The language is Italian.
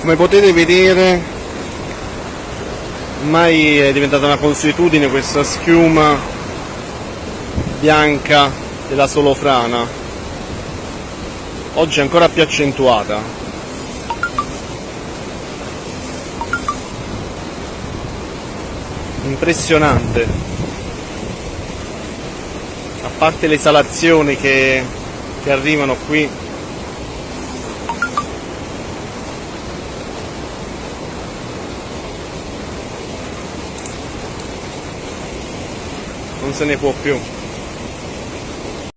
come potete vedere ormai è diventata una consuetudine questa schiuma bianca della solofrana. Oggi è ancora più accentuata. Impressionante. A parte le esalazioni che, che arrivano qui non se ne può più